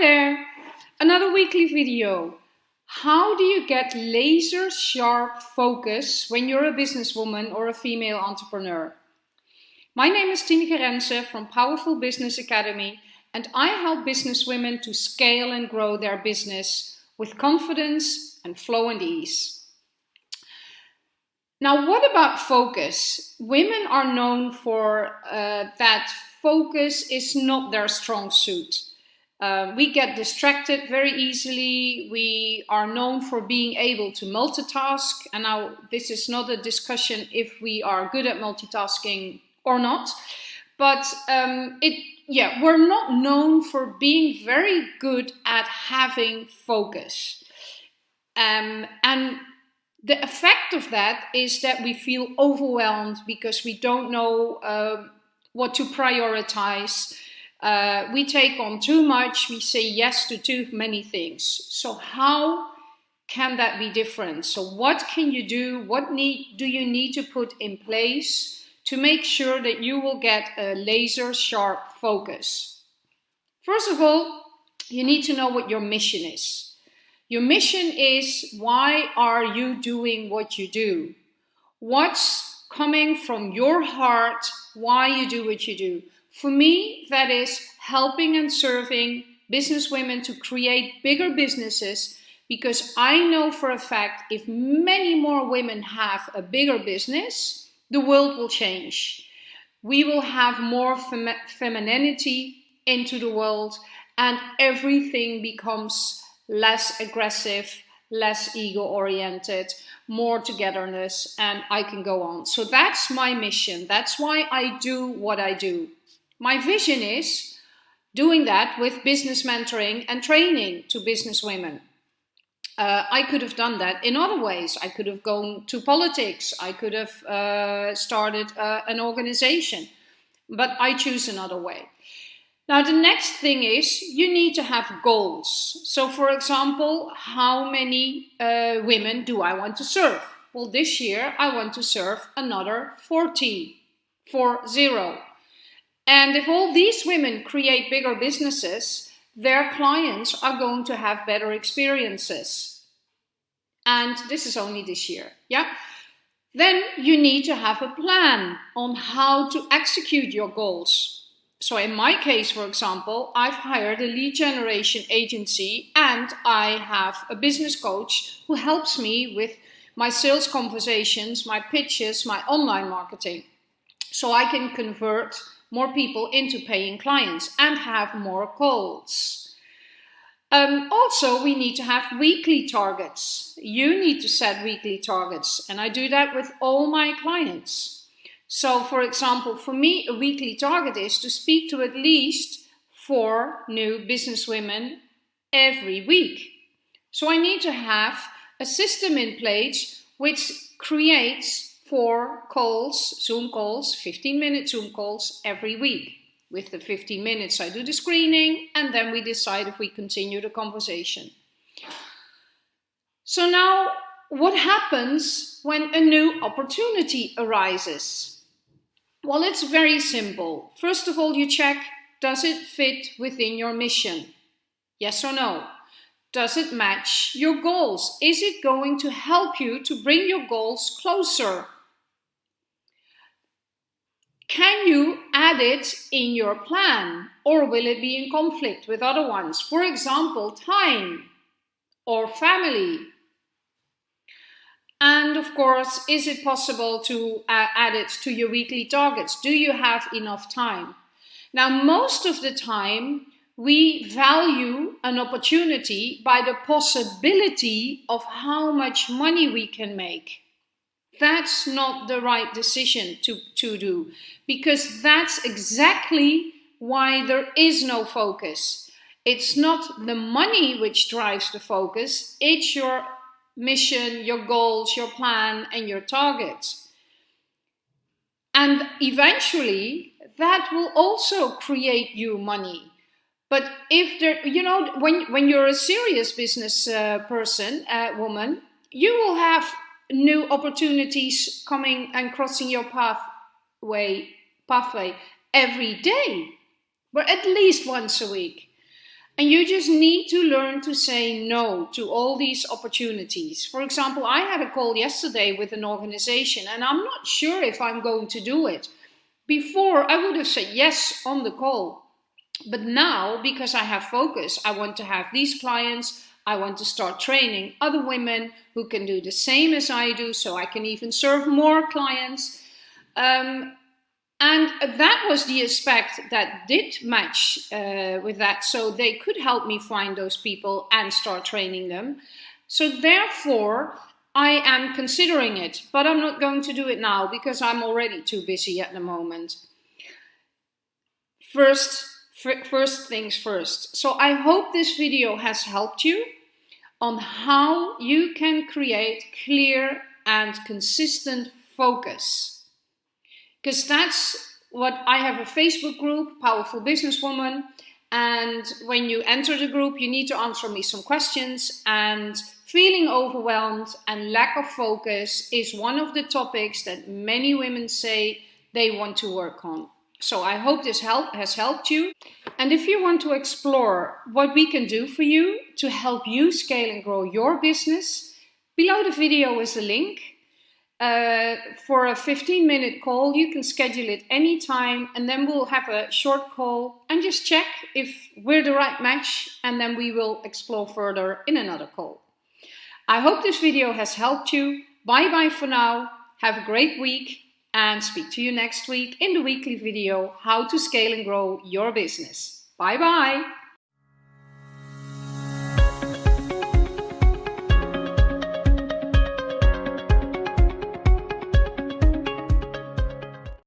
there! Another weekly video. How do you get laser sharp focus when you're a businesswoman or a female entrepreneur? My name is Tineke Rense from Powerful Business Academy and I help businesswomen to scale and grow their business with confidence and flow and ease. Now, what about focus? Women are known for uh, that focus is not their strong suit. Uh, we get distracted very easily. We are known for being able to multitask. And now this is not a discussion if we are good at multitasking or not. But um, it, yeah, we're not known for being very good at having focus. Um, and the effect of that is that we feel overwhelmed because we don't know uh, what to prioritize. Uh, we take on too much, we say yes to too many things. So how can that be different? So what can you do? What need do you need to put in place to make sure that you will get a laser sharp focus? First of all, you need to know what your mission is. Your mission is why are you doing what you do? What's coming from your heart why you do what you do? For me, that is helping and serving business women to create bigger businesses because I know for a fact if many more women have a bigger business, the world will change. We will have more fem femininity into the world and everything becomes less aggressive, less ego oriented, more togetherness, and I can go on. So that's my mission. That's why I do what I do. My vision is doing that with business mentoring and training to business women. Uh, I could have done that in other ways. I could have gone to politics. I could have uh, started uh, an organization, but I choose another way. Now, the next thing is you need to have goals. So, for example, how many uh, women do I want to serve? Well, this year I want to serve another 40, four zero. And if all these women create bigger businesses, their clients are going to have better experiences. And this is only this year, yeah? Then you need to have a plan on how to execute your goals. So in my case, for example, I've hired a lead generation agency and I have a business coach who helps me with my sales conversations, my pitches, my online marketing. So I can convert more people into paying clients and have more calls. Um, also, we need to have weekly targets. You need to set weekly targets, and I do that with all my clients. So, for example, for me, a weekly target is to speak to at least four new businesswomen every week. So, I need to have a system in place which creates four calls, Zoom calls, 15 minute Zoom calls every week. With the 15 minutes, I do the screening and then we decide if we continue the conversation. So now, what happens when a new opportunity arises? Well, it's very simple. First of all, you check, does it fit within your mission? Yes or no? Does it match your goals? Is it going to help you to bring your goals closer can you add it in your plan or will it be in conflict with other ones? For example, time or family. And of course, is it possible to uh, add it to your weekly targets? Do you have enough time? Now, most of the time, we value an opportunity by the possibility of how much money we can make that's not the right decision to, to do because that's exactly why there is no focus. It's not the money which drives the focus, it's your mission, your goals, your plan, and your targets. And eventually, that will also create you money. But if there, you know, when, when you're a serious business uh, person, uh, woman, you will have new opportunities coming and crossing your pathway pathway every day, but at least once a week. And you just need to learn to say no to all these opportunities. For example, I had a call yesterday with an organization and I'm not sure if I'm going to do it. Before, I would have said yes on the call. But now, because I have focus, I want to have these clients, I want to start training other women who can do the same as I do, so I can even serve more clients. Um, and that was the aspect that did match uh, with that. So they could help me find those people and start training them. So therefore, I am considering it, but I'm not going to do it now because I'm already too busy at the moment. First, first things first. So I hope this video has helped you on how you can create clear and consistent focus. Because that's what I have a Facebook group, Powerful Businesswoman, and when you enter the group, you need to answer me some questions and feeling overwhelmed and lack of focus is one of the topics that many women say they want to work on. So I hope this help has helped you. And if you want to explore what we can do for you to help you scale and grow your business, below the video is a link. Uh, for a 15 minute call, you can schedule it anytime and then we'll have a short call and just check if we're the right match and then we will explore further in another call. I hope this video has helped you. Bye bye for now. Have a great week and speak to you next week in the weekly video, How to Scale and Grow Your Business. Bye bye.